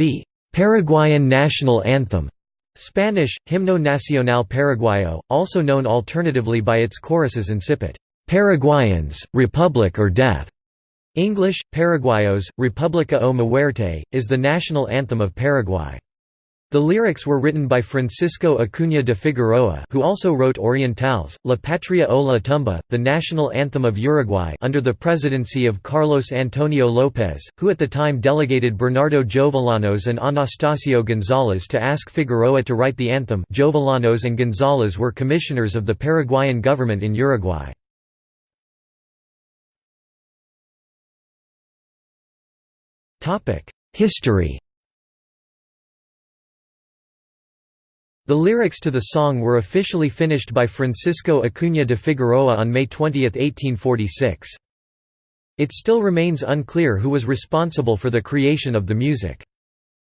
The Paraguayan national anthem Spanish, Himno Nacional Paraguayo, also known alternatively by its choruses incipit, "'Paraguayans, Republic or Death' English, Paraguayos, República o Muerte, is the national anthem of Paraguay. The lyrics were written by Francisco Acuña de Figueroa who also wrote Orientales, La Patria o la Tumba, the national anthem of Uruguay under the presidency of Carlos Antonio López, who at the time delegated Bernardo Jovellanos and Anastasio González to ask Figueroa to write the anthem Jovellanos and González were commissioners of the Paraguayan government in Uruguay. History The lyrics to the song were officially finished by Francisco Acuña de Figueroa on May 20, 1846. It still remains unclear who was responsible for the creation of the music.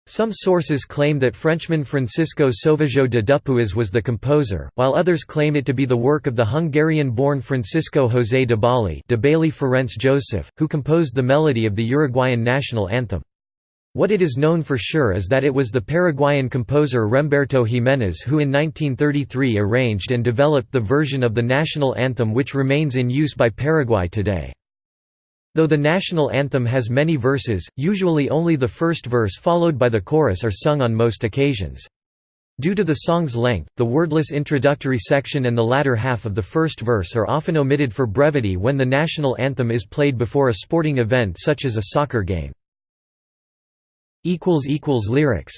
Some sources claim that Frenchman Francisco Sauvageot de Dupuis was the composer, while others claim it to be the work of the Hungarian-born Francisco José Debali de Bailly Ferenc Joseph, who composed the melody of the Uruguayan national anthem. What it is known for sure is that it was the Paraguayan composer Remberto Giménez who in 1933 arranged and developed the version of the national anthem which remains in use by Paraguay today. Though the national anthem has many verses, usually only the first verse followed by the chorus are sung on most occasions. Due to the song's length, the wordless introductory section and the latter half of the first verse are often omitted for brevity when the national anthem is played before a sporting event such as a soccer game. Lyrics